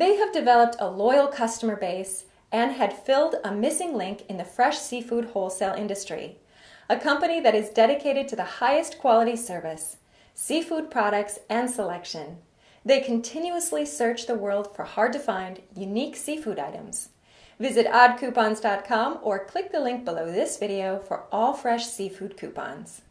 They have developed a loyal customer base and had filled a missing link in the fresh seafood wholesale industry, a company that is dedicated to the highest quality service, seafood products, and selection. They continuously search the world for hard to find, unique seafood items. Visit oddcoupons.com or click the link below this video for all fresh seafood coupons.